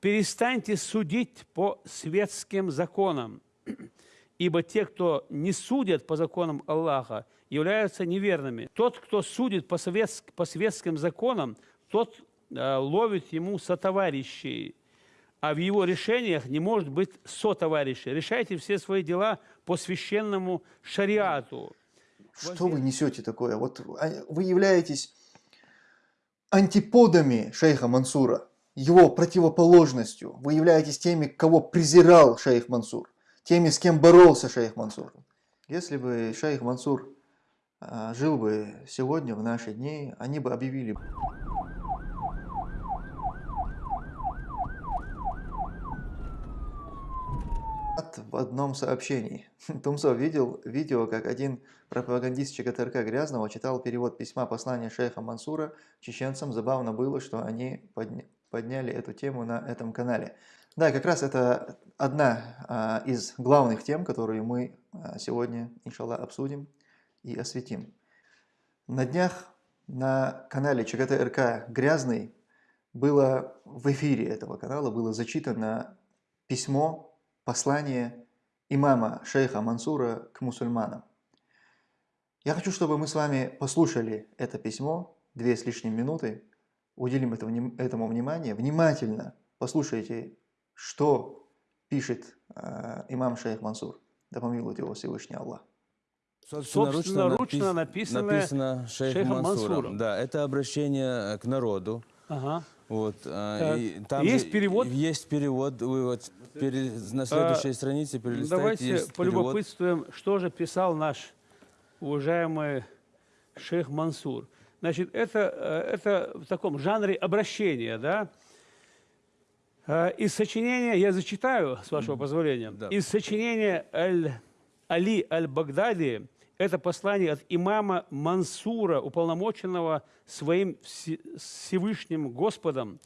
перестаньте судить по светским законам, ибо те, кто не судят по законам Аллаха, являются неверными. Тот, кто судит по, советск, по светским законам, тот э, ловит ему сотоварищей, а в его решениях не может быть сотоварищей. Решайте все свои дела по священному шариату. Что вы несете такое? Вот а, вы являетесь антиподами шейха Мансура, его противоположностью. Вы являетесь теми, кого презирал шейх Мансур, теми, с кем боролся шейх Мансур. Если бы шейх Мансур а, жил бы сегодня, в наши дни, они бы объявили в одном сообщении. Тумсо видел видео, как один пропагандист ЧГТРК Грязного читал перевод письма послания шейха Мансура чеченцам. Забавно было, что они подняли эту тему на этом канале. Да, как раз это одна а, из главных тем, которые мы а, сегодня, иншаллах, обсудим и осветим. На днях на канале ЧГТРК «Грязный» было в эфире этого канала было зачитано письмо, послание имама шейха Мансура к мусульманам. Я хочу, чтобы мы с вами послушали это письмо, две с лишним минуты, уделим этому внимание, внимательно послушайте, что пишет э, имам шейх Мансур. Да помилует его Всевышний Аллах. Собственноручно написано, написано шейхом, шейхом Мансуром. Мансуром. Да, это обращение к народу. Ага. Вот, а, и там есть перевод? Есть перевод. Вы вот пере, на следующей а, странице перелистайте. Давайте полюбопытствуем, перевод. что же писал наш уважаемый шейх Мансур. Значит, это, э, это в таком жанре обращения, да? Э, из сочинения, я зачитаю, с вашего позволения, да. из сочинения Аль, Али Аль-Багдади, это послание от имама Мансура, уполномоченного своим Всевышним Господом,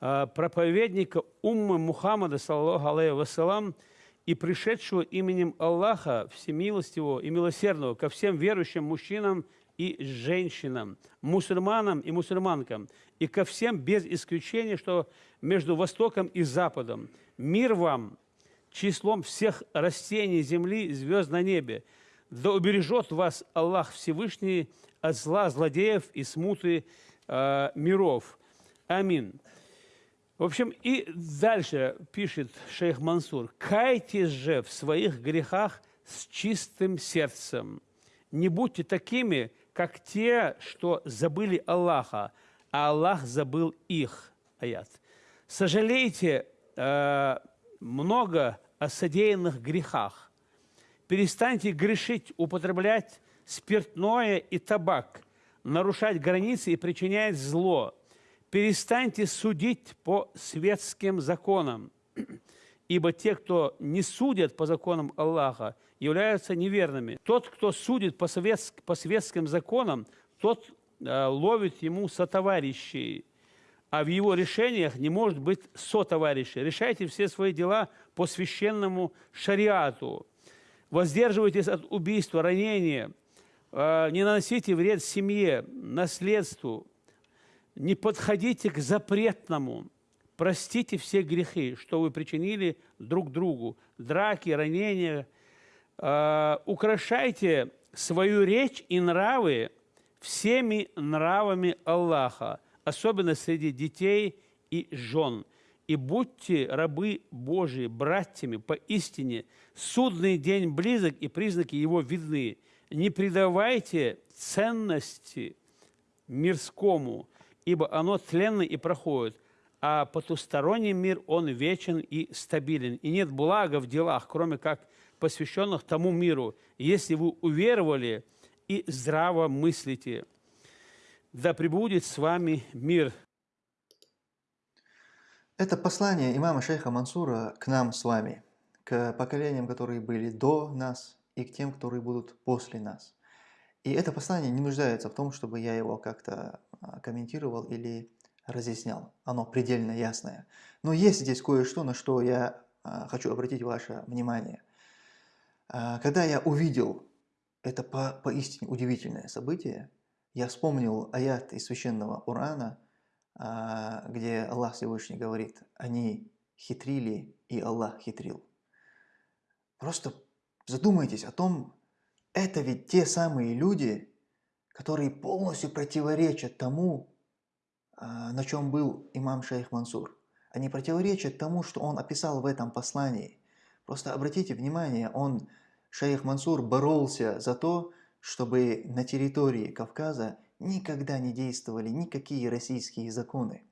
э, проповедника Уммы Мухаммада, саллаху алейhi вассалам, и пришедшего именем Аллаха Всемилостивого и Милосердного ко всем верующим мужчинам и женщинам, мусульманам и мусульманкам, и ко всем без исключения, что между Востоком и Западом. Мир вам числом всех растений земли, звезд на небе. Да убережет вас Аллах Всевышний от зла злодеев и смуты э, миров. Амин. В общем, и дальше пишет шейх Мансур. «Кайтесь же в своих грехах с чистым сердцем. Не будьте такими, как те, что забыли Аллаха, а Аллах забыл их». Аят. «Сожалейте э, много о содеянных грехах. Перестаньте грешить, употреблять спиртное и табак, нарушать границы и причинять зло» перестаньте судить по светским законам, ибо те, кто не судят по законам Аллаха, являются неверными. Тот, кто судит по, советск, по светским законам, тот э, ловит ему сотоварищей, а в его решениях не может быть сотоварищей. Решайте все свои дела по священному шариату. Воздерживайтесь от убийства, ранения, э, не наносите вред семье, наследству, не подходите к запретному. Простите все грехи, что вы причинили друг другу. Драки, ранения. Э, украшайте свою речь и нравы всеми нравами Аллаха, особенно среди детей и жен. И будьте рабы Божии, братьями, поистине, судный день близок, и признаки его видны. Не придавайте ценности мирскому, ибо оно тленно и проходит, а потусторонний мир, он вечен и стабилен. И нет блага в делах, кроме как посвященных тому миру, если вы уверовали и здраво мыслите. Да пребудет с вами мир. Это послание имама шейха Мансура к нам с вами, к поколениям, которые были до нас, и к тем, которые будут после нас. И это послание не нуждается в том, чтобы я его как-то а, комментировал или разъяснял. Оно предельно ясное. Но есть здесь кое-что, на что я а, хочу обратить ваше внимание. А, когда я увидел это по, поистине удивительное событие, я вспомнил аят из священного Урана, а, где Аллах Всевышний говорит, они хитрили, и Аллах хитрил. Просто задумайтесь о том, это ведь те самые люди, которые полностью противоречат тому, на чем был имам Шейх Мансур. Они противоречат тому, что он описал в этом послании. Просто обратите внимание, он, Шейх Мансур, боролся за то, чтобы на территории Кавказа никогда не действовали никакие российские законы,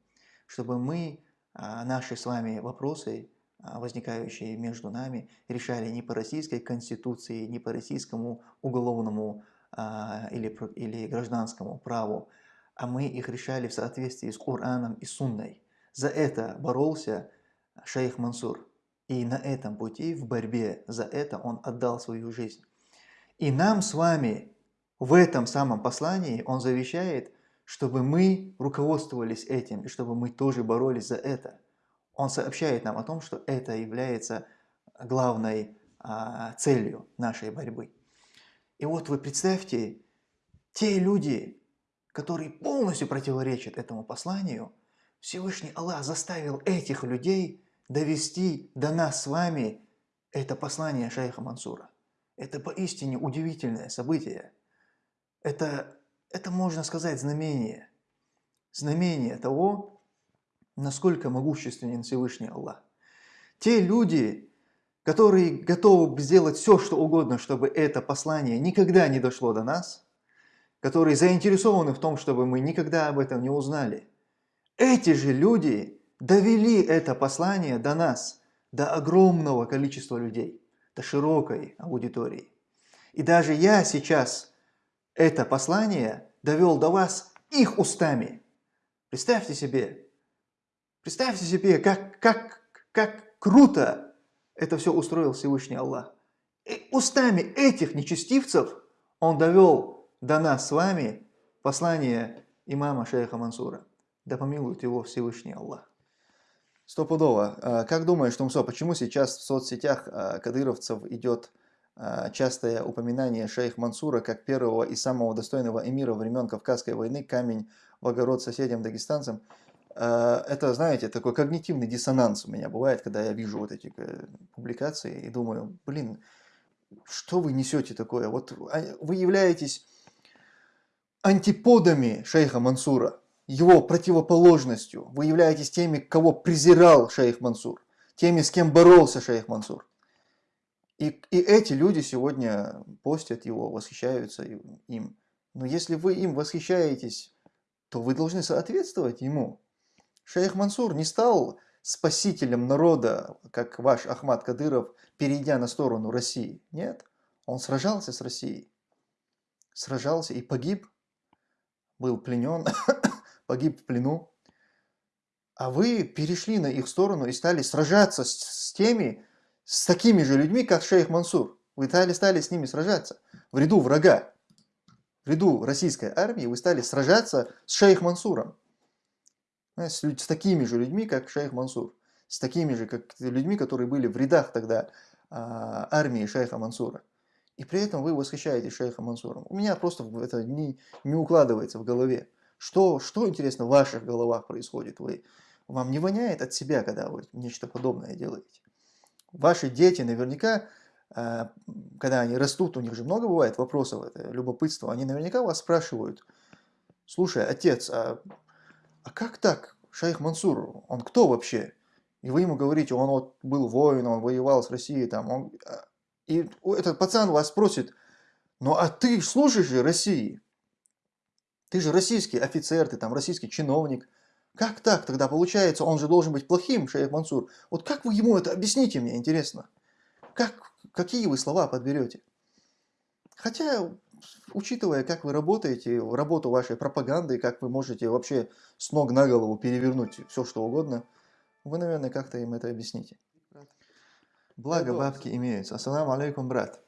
чтобы мы а, наши с вами вопросы, а, возникающие между нами, решали не по российской конституции, не по российскому уголовному а, или, или гражданскому праву, а мы их решали в соответствии с Кораном и Сунной. За это боролся шейх Мансур. И на этом пути, в борьбе за это, он отдал свою жизнь. И нам с вами в этом самом послании он завещает, чтобы мы руководствовались этим, и чтобы мы тоже боролись за это. Он сообщает нам о том, что это является главной а, целью нашей борьбы. И вот вы представьте, те люди, которые полностью противоречат этому посланию, Всевышний Аллах заставил этих людей довести до нас с вами это послание шейха Мансура. Это поистине удивительное событие. Это, это можно сказать знамение. Знамение того, насколько могущественен Всевышний Аллах. Те люди, которые готовы сделать все, что угодно, чтобы это послание никогда не дошло до нас, которые заинтересованы в том, чтобы мы никогда об этом не узнали, эти же люди довели это послание до нас, до огромного количества людей, до широкой аудитории. И даже я сейчас это послание довел до вас их устами. Представьте себе, представьте себе, как, как, как круто это все устроил Всевышний Аллах. И устами этих нечестивцев он довел до нас с вами послание имама шейха Мансура. Да помилует его Всевышний Аллах. Стопудово. А, как думаешь, Тумсо, почему сейчас в соцсетях а, кадыровцев идет а, частое упоминание шейх Мансура как первого и самого достойного эмира времен Кавказской войны, камень в огород соседям дагестанцам? Это, знаете, такой когнитивный диссонанс у меня бывает, когда я вижу вот эти э, публикации и думаю, блин, что вы несете такое? Вот вы являетесь антиподами шейха Мансура его противоположностью. Вы являетесь теми, кого презирал шейх Мансур, теми, с кем боролся шейх Мансур. И, и эти люди сегодня постят его, восхищаются им. Но если вы им восхищаетесь, то вы должны соответствовать ему. Шейх Мансур не стал спасителем народа, как ваш Ахмад Кадыров, перейдя на сторону России. Нет, он сражался с Россией. Сражался и погиб, был пленен погиб в плену, а вы перешли на их сторону и стали сражаться с, с теми, с такими же людьми, как шейх Мансур. Вы стали, стали с ними сражаться в ряду врага. В ряду российской армии вы стали сражаться с шейх Мансуром. С, с такими же людьми, как шейх Мансур. С такими же как людьми, которые были в рядах тогда а, армии шейха Мансура. И при этом вы восхищаетесь шейхом Мансуром. У меня просто это не, не укладывается в голове. Что, что интересно в ваших головах происходит? Вы, вам не воняет от себя, когда вы нечто подобное делаете? Ваши дети наверняка, э, когда они растут, у них же много бывает вопросов, это любопытство, они наверняка вас спрашивают, слушай, отец, а, а как так, шейх Мансур, он кто вообще? И вы ему говорите, он вот был воин, он воевал с Россией, там, он... И этот пацан вас спросит, ну а ты служишь же России? Ты же российский офицер, ты там российский чиновник. Как так тогда получается? Он же должен быть плохим, шейх Мансур. Вот как вы ему это объясните мне, интересно? Как, какие вы слова подберете? Хотя, учитывая, как вы работаете, работу вашей пропаганды, как вы можете вообще с ног на голову перевернуть все, что угодно, вы, наверное, как-то им это объясните. Благо бабки имеются. Ассаламу алейкум, брат.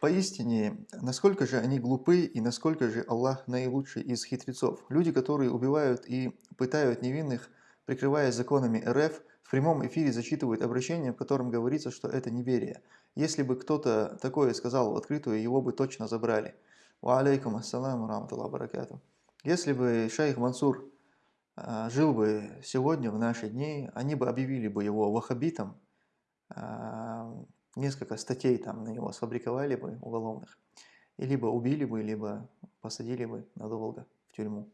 Поистине, насколько же они глупы и насколько же Аллах наилучший из хитрецов. Люди, которые убивают и пытают невинных, прикрываясь законами РФ, в прямом эфире зачитывают обращение, в котором говорится, что это неверие. Если бы кто-то такое сказал в открытую, его бы точно забрали. Ва алейкум ассаламу рамталлаху баракату. Если бы шейх Мансур а, жил бы сегодня, в наши дни, они бы объявили бы его ваххабитом, а, а, несколько статей там на него сфабриковали бы уголовных, и либо убили бы, либо посадили бы надолго в тюрьму.